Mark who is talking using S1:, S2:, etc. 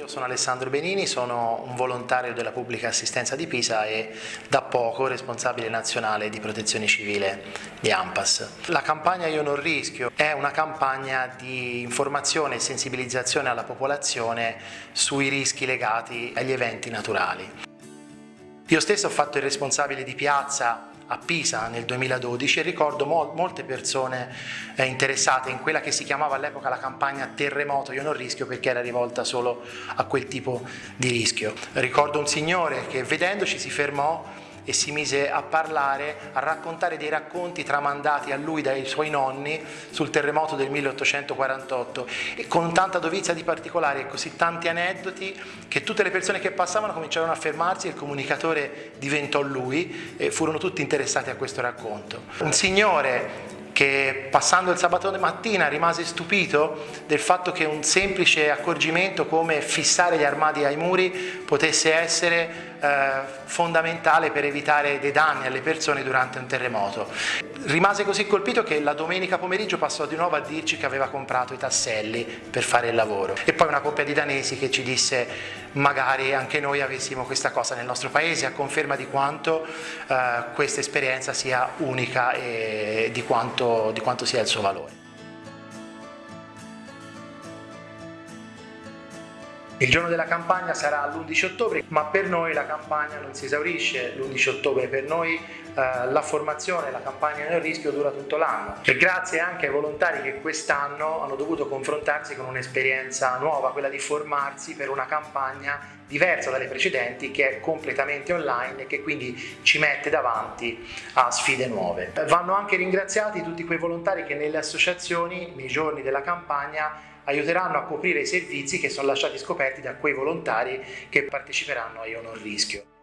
S1: Io sono Alessandro Benini, sono un volontario della pubblica assistenza di Pisa e da poco responsabile nazionale di protezione civile di AMPAS. La campagna Io non rischio è una campagna di informazione e sensibilizzazione alla popolazione sui rischi legati agli eventi naturali. Io stesso ho fatto il responsabile di piazza a Pisa nel 2012 e ricordo mo molte persone eh, interessate in quella che si chiamava all'epoca la campagna terremoto io non rischio perché era rivolta solo a quel tipo di rischio. Ricordo un signore che vedendoci si fermò e si mise a parlare, a raccontare dei racconti tramandati a lui dai suoi nonni sul terremoto del 1848 e con tanta dovizia di particolari e così tanti aneddoti che tutte le persone che passavano cominciarono a fermarsi e il comunicatore diventò lui e furono tutti interessati a questo racconto. Un signore che passando il sabato mattina rimase stupito del fatto che un semplice accorgimento come fissare gli armadi ai muri potesse essere eh, fondamentale per evitare dei danni alle persone durante un terremoto. Rimase così colpito che la domenica pomeriggio passò di nuovo a dirci che aveva comprato i tasselli per fare il lavoro. E poi una coppia di danesi che ci disse magari anche noi avessimo questa cosa nel nostro paese a conferma di quanto eh, questa esperienza sia unica e di quanto, di quanto sia il suo valore. Il giorno della campagna sarà l'11 ottobre, ma per noi la campagna non si esaurisce l'11 ottobre, per noi eh, la formazione, la campagna nel rischio dura tutto l'anno. E grazie anche ai volontari che quest'anno hanno dovuto confrontarsi con un'esperienza nuova, quella di formarsi per una campagna diversa dalle precedenti che è completamente online e che quindi ci mette davanti a sfide nuove. Vanno anche ringraziati tutti quei volontari che nelle associazioni nei giorni della campagna aiuteranno a coprire i servizi che sono lasciati scoperti da quei volontari che parteciperanno a Io Non Rischio.